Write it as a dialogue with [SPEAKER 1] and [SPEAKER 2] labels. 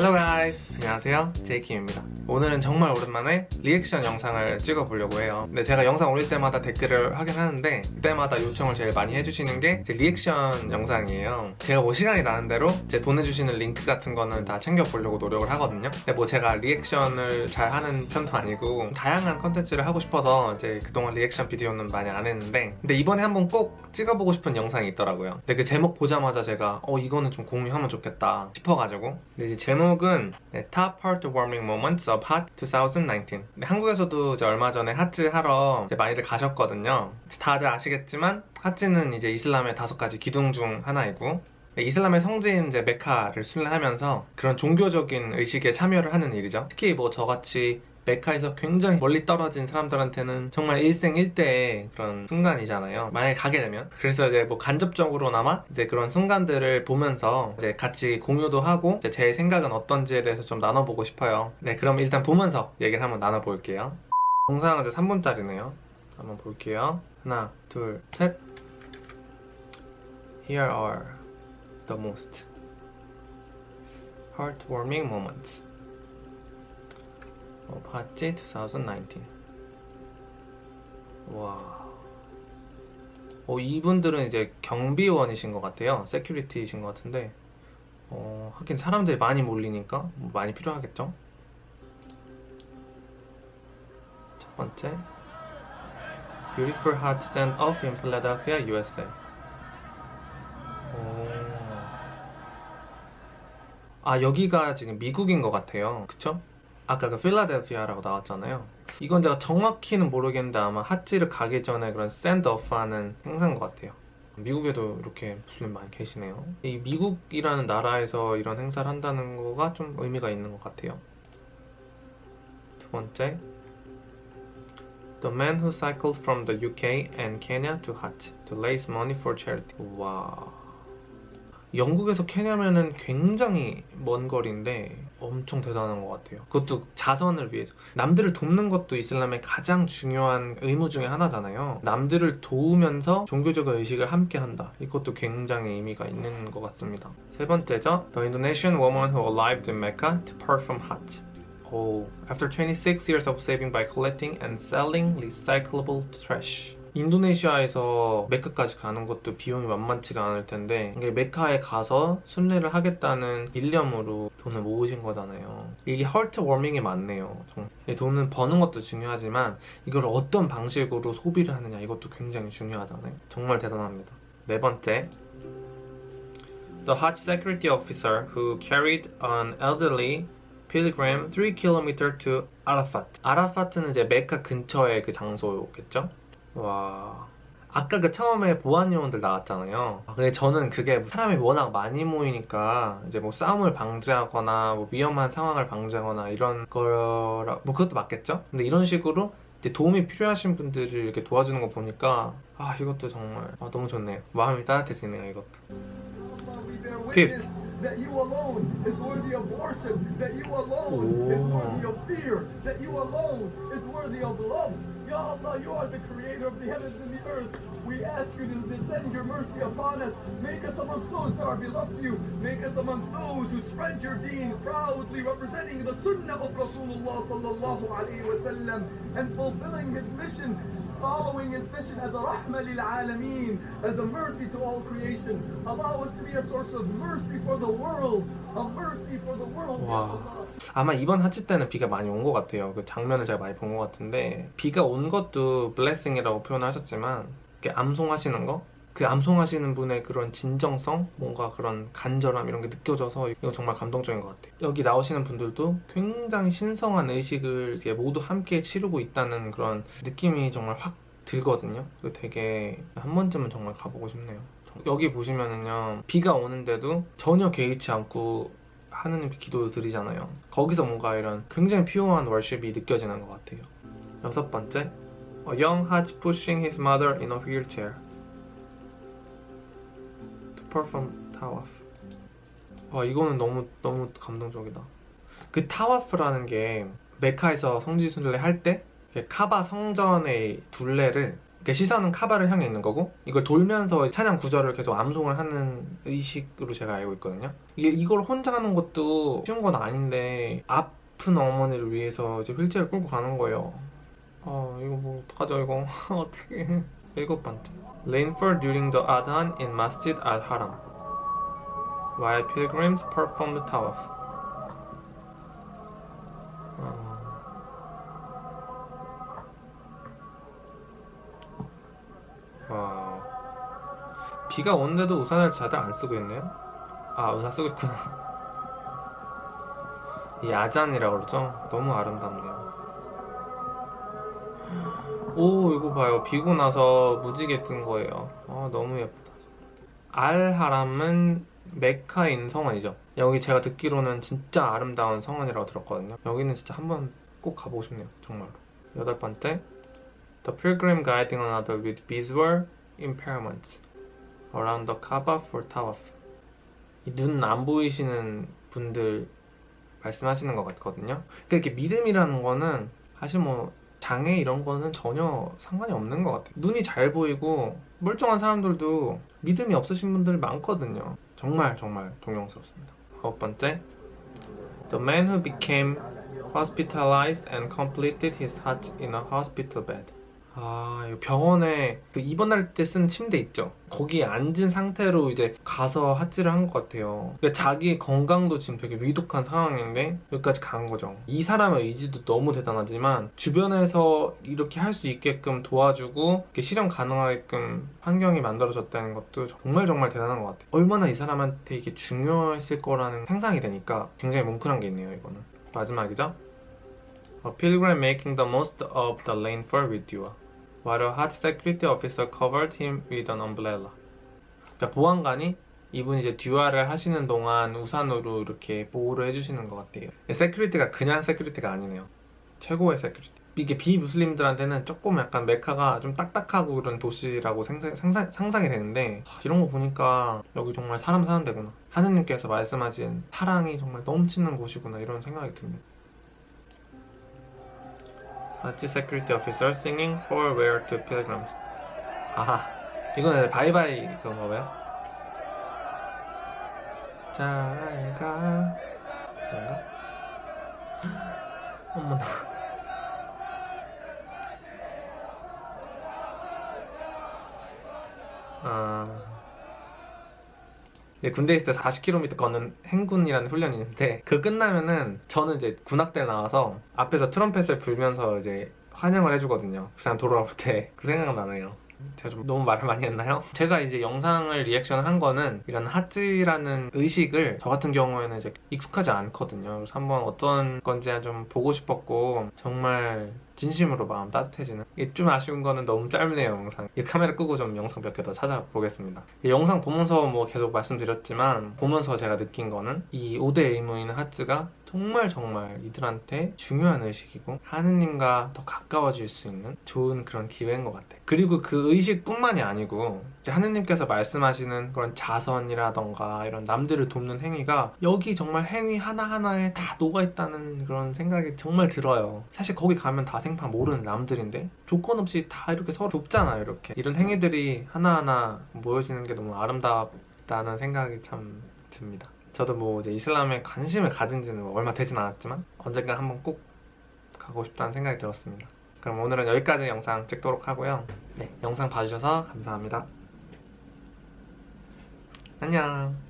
[SPEAKER 1] Hello guys! 안녕하세요. 제이킴입니다. 오늘은 정말 오랜만에 리액션 영상을 찍어보려고 해요. 근데 제가 영상 올릴 때마다 댓글을 하긴 하는데 그때마다 요청을 제일 많이 해주시는 게 제 리액션 영상이에요. 제가 뭐 시간이 나는 대로 제 보내주시는 링크 같은 거는 다 챙겨보려고 노력을 하거든요. 근데 뭐 제가 리액션을 잘 하는 편도 아니고 다양한 컨텐츠를 하고 싶어서 이제 그동안 리액션 비디오는 많이 안 했는데 근데 이번에 한번 꼭 찍어보고 싶은 영상이 있더라고요. 근데 그 제목 보자마자 제가 어 이거는 좀 공유하면 좋겠다 싶어가지고 근데 이제 제목 은 네, Top Heartwarming Moments of Hajj 2019 근데 한국에서도 이제 얼마 전에 Hajj 하러 많이들 가셨거든요. 다들 아시겠지만 하츠는 이제 이슬람의 다섯 가지 기둥 중 하나이고 네, 이슬람의 성지인 이제 메카를 순례하면서 그런 종교적인 의식에 참여를 하는 일이죠. 특히 뭐 저같이 메카에서 굉장히 멀리 떨어진 사람들한테는 정말 일생일대의 그런 순간이잖아요. 만약에 가게 되면. 그래서 이제 뭐 간접적으로나마 이제 그런 순간들을 보면서 이제 같이 공유도 하고 제 생각은 어떤지에 대해서 좀 나눠보고 싶어요. 네, 그럼 일단 보면서 얘기를 한번 나눠볼게요. 영상은 이제 3분짜리네요. 한번 볼게요. 하나, 둘, 셋. Here are the most heartwarming moments. 어, 봤지? 2019 와... 어, 이분들은 이제 경비원이신 것 같아요 세큐리티이신 것 같은데 어, 하긴 사람들이 많이 몰리니까 뭐 많이 필요하겠죠? 첫 번째 Beautiful Heart Stand Off in Philadelphia, USA 오. 아 여기가 지금 미국인 것 같아요 그쵸? 아까 그 필라델피아라고 나왔잖아요. 이건 제가 정확히는 모르겠는데 아마 핫지를 가기 전에 그런 샌드오프하는 행사인 것 같아요. 미국에도 이렇게 무슬림 많이 계시네요. 이 미국이라는 나라에서 이런 행사를 한다는 거가 좀 의미가 있는 것 같아요. 두 번째. The man who cycled from the UK and Kenya to Hajj to raise money for charity. 와 영국에서 케냐면은 굉장히 먼 거리인데 엄청 대단한 것 같아요 그것도 자선을 위해서 남들을 돕는 것도 이슬람의 가장 중요한 의무 중에 하나잖아요 남들을 도우면서 종교적 의식을 함께 한다 이것도 굉장히 의미가 있는 것 같습니다 세 번째죠 The Indonesian woman who arrived in Mecca to perform Hajj Oh, after 26 years of saving by collecting and selling recyclable trash 인도네시아에서 메카까지 가는 것도 비용이 만만치가 않을 텐데 이게 메카에 가서 순례를 하겠다는 일념으로 돈을 모으신 거잖아요. 이게 헐트 워밍이 맞네요. 돈은 버는 것도 중요하지만 이걸 어떤 방식으로 소비를 하느냐 이것도 굉장히 중요하잖아요. 정말 대단합니다. 네 번째. The Hajj security officer who carried an elderly pilgrim 3km to Arafat. 아라파트는 이제 메카 근처의 그 장소겠죠? 와. 아까 그 처음에 보안 요원들 나왔잖아요. 근데 저는 그게 사람이 워낙 많이 모이니까 이제 뭐 싸움을 방지하거나 뭐 위험한 상황을 방지하거나 이런 거라 뭐 그것도 맞겠죠? 근데 이런 식으로 도움이 필요하신 분들을 이렇게 도와주는 거 보니까 아 이것도 정말 아, 너무 좋네요 마음이 따뜻해지네요 이것도. Fifth.
[SPEAKER 2] That you alone is worthy of worship, that you alone is worthy of fear, that you alone is worthy of love. Ya Allah, you are the creator of the heavens and the earth. We ask you to descend your mercy upon us. Make us amongst those that are beloved to you. Make us amongst those who spread your deen proudly representing the sunnah of Rasulullah sallallahu alayhi wa sallam and fulfilling his mission following his mission as a rahmah lil alameen, as a mercy to all creation. Allow us to be a source of mercy for the world, a mercy for the world.
[SPEAKER 1] 와. 아마 이번 하치 때는 비가 많이 온 것 같아요 그 장면을 제가 많이 본 것 같은데 비가 온 것도 블레싱이라고 표현을 하셨지만 이렇게 암송하시는 거? 그 암송하시는 분의 그런 진정성, 뭔가 그런 간절함 이런 게 느껴져서 이거 정말 감동적인 것 같아요. 여기 나오시는 분들도 굉장히 신성한 의식을 모두 함께 치르고 있다는 그런 느낌이 정말 확 들거든요. 그 되게 한 번쯤은 정말 가보고 싶네요. 여기 보시면은요 비가 오는데도 전혀 개의치 않고 하느님께 기도 드리잖아요. 거기서 뭔가 이런 굉장히 피오한 월십이 느껴지는 것 같아요. 여섯 번째, A young Haj pushing his mother in a wheelchair perform tawaf. 와 이거는 너무 너무 감동적이다. 그 타와프라는 게 메카에서 성지순례 할 때 카바 성전의 둘레를 시선은 카바를 향해 있는 거고 이걸 돌면서 찬양 구절을 계속 암송을 하는 의식으로 제가 알고 있거든요. 이게 이걸 혼자 하는 것도 쉬운 건 아닌데 아픈 어머니를 위해서 이제 휠체어를 끌고 가는 거예요. 아 이거 뭐 어떡하죠 이거 어떻게 일곱 번째 Rain for during the Adhan in Masjid al-Haram while pilgrims performed tawaf 어... 와 비가 오는데도 우산을 다들 안 쓰고 있네요 아 우산 쓰고 있구나 이 아잔이라고 그러죠 너무 아름답네요 오 이거 봐요. 비고 나서 무지개 뜬 거예요. 아 너무 예쁘다. 알하람은 메카인 성원이죠. 여기 제가 듣기로는 진짜 아름다운 성원이라고 들었거든요. 여기는 진짜 한번 꼭 가보고 싶네요 정말로. 여덟 번째. The pilgrim guiding another with visual impairments around the Kaaba for tawaf. 눈 안 보이시는 분들 말씀하시는 것 같거든요. 그러니까 이렇게 믿음이라는 거는 사실 뭐 장애 이런 거는 전혀 상관이 없는 것 같아요. 눈이 잘 보이고 멀쩡한 사람들도 믿음이 없으신 분들 많거든요. 정말 정말 존경스럽습니다. 아홉 번째, The man who became hospitalized and completed his hajj in a hospital bed. 아, 병원에 그 입원할 때 쓰는 침대 있죠? 거기에 앉은 상태로 이제 가서 하지를 한 것 같아요. 그러니까 자기 건강도 지금 되게 위독한 상황인데 여기까지 간 거죠. 이 사람의 의지도 너무 대단하지만 주변에서 이렇게 할 수 있게끔 도와주고 실현 가능하게끔 환경이 만들어졌다는 것도 정말 정말 대단한 것 같아요. 얼마나 이 사람한테 이게 중요했을 거라는 상상이 되니까 굉장히 뭉클한 게 있네요, 이거는. 마지막이죠? A pilgrim making the most of the rainfall with dua. While a hot security officer covered him with an umbrella. 그러니까 보안관이 이분 이제 dua를 하시는 동안 우산으로 이렇게 보호를 해주시는 것 같아요. security가 그냥 security가 아니네요. 최고의 security. 이게 비무슬림들한테는 조금 약간 메카가 좀 딱딱하고 그런 도시라고 생상, 상상, 상상이 되는데 하, 이런 거 보니까 여기 정말 사람 사는 데구나. 하느님께서 말씀하신 사랑이 정말 넘치는 곳이구나 이런 생각이 듭니다. Hajj security officer singing farewell to pilgrims. 아하, 이거는 바이바이 그건가 봐요. 잘 가. 뭔가? 어머나. 아. 이제 군대 있을 때 40km 걷는 행군이라는 훈련이 있는데 그 끝나면은 저는 이제 군악대 나와서 앞에서 트럼펫을 불면서 이제 환영을 해주거든요. 그 사람 돌아올 때 그 생각나네요. 제가 좀 너무 말을 많이 했나요? 제가 이제 영상을 리액션 한 거는 이런 핫즈라는 의식을 저 같은 경우에는 이제 익숙하지 않거든요. 그래서 한번 어떤 건지 좀 보고 싶었고 정말 진심으로 마음 따뜻해지는? 이게 좀 아쉬운 거는 너무 짧네요 영상. 이 카메라 끄고 좀 영상 몇 개 더 찾아보겠습니다. 이 영상 보면서 뭐 계속 말씀드렸지만 보면서 제가 느낀 거는 이 5대 의무인 하츠가 정말 정말 이들한테 중요한 의식이고 하느님과 더 가까워질 수 있는 좋은 그런 기회인 것 같아요 그리고 그 의식뿐만이 아니고 하느님께서 말씀하시는 그런 자선이라던가 이런 남들을 돕는 행위가 여기 정말 행위 하나하나에 다 녹아있다는 그런 생각이 정말 들어요. 사실 거기 가면 다 생판 모르는 남들인데 조건 없이 다 이렇게 서로 돕잖아요 이렇게. 이런 행위들이 하나하나 모여지는 게 너무 아름답다는 생각이 참 듭니다. 저도 뭐 이제 이슬람에 관심을 가진 지는 뭐 얼마 되진 않았지만 언젠가 한번 꼭 가고 싶다는 생각이 들었습니다. 그럼 오늘은 여기까지 영상 찍도록 하고요. 네, 영상 봐주셔서 감사합니다. 안녕